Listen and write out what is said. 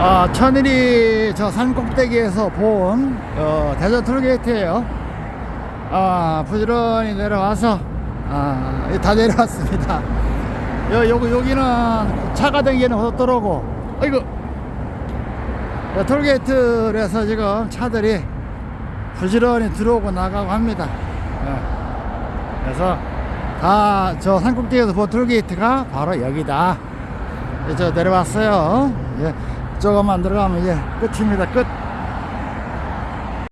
아, 천일이 저 산 꼭대기에서 본 어, 대전 톨게이트예요. 아, 부지런히 내려와서 아, 다 내려왔습니다. 여, 여기 여기는 차가 다니는 고속도로고, 아이고, 야, 톨게이트에서 지금 차들이 부지런히 들어오고 나가고 합니다. 예. 그래서 다 저 산꼭대기에서 본 톨게이트가 바로 여기다. 예, 저 내려왔어요. 예, 조금만 들어가면 이제 끝입니다. 끝.